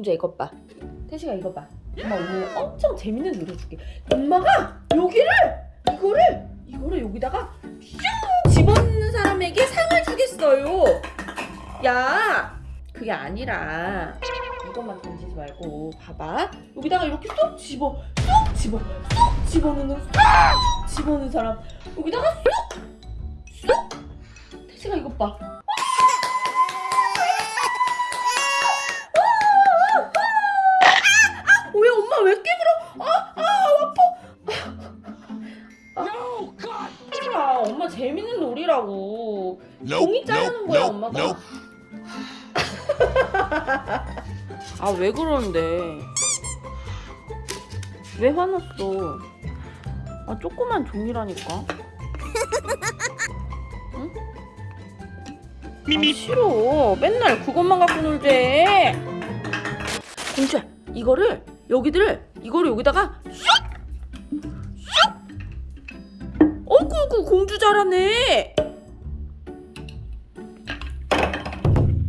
공주야 이것 봐. 태식아 이거 봐. 엄마 오늘 엄청 재밌는 놀이 줄게. 엄마가 여기를 이거를 이거를 여기다가 슝 집어넣는 사람에게 상을 주겠어요. 야 그게 아니라 이것만 던지지 말고 봐봐. 여기다가 이렇게 쏙 집어 쏙 집어 쏙 집어넣는 쏙 집어넣는 사람. 여기다가 쏙 쏙! 태식아 이것 봐 깨물어? 아, 아, 아파. 아, 엄마 재밌는 놀이라고. 종이 자르는 거야, 엄마가. 아, 왜 그러는데? 왜 화났어? 아, 조그만 종이라니까. 응? 아, 싫어. 맨날 그것만 갖고 놀재. 공주야, 이거를 여기를 이거를 여기다가 슉! 슉! 어구구 공주 잘하네.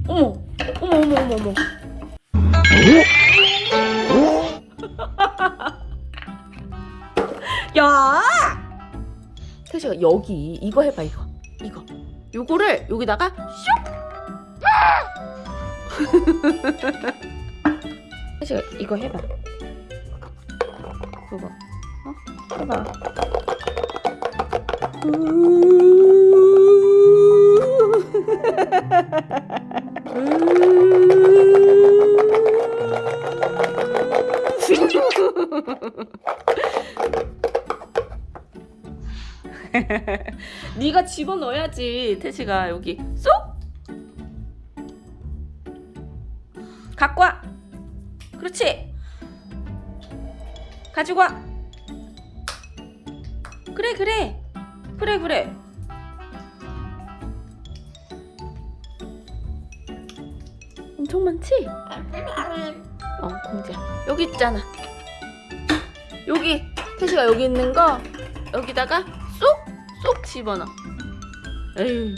어머, 어머, 어머, 어머, 어머. 야! 태식아 여기 이거 해봐 이거 이거 요거를 여기다가 슉! 태식아 이거 해봐 그거. 어? 해봐. 네가 집어넣어야지 태식아 여기. 쏙! 갖고 와. 그렇지 가지고 와. 그래 그래. 그래 그래. 엄청 많지? 어 공주야. 여기 있잖아. 여기 태식아 여기 있는 거 여기다가 쏙 쏙 집어넣어. 에휴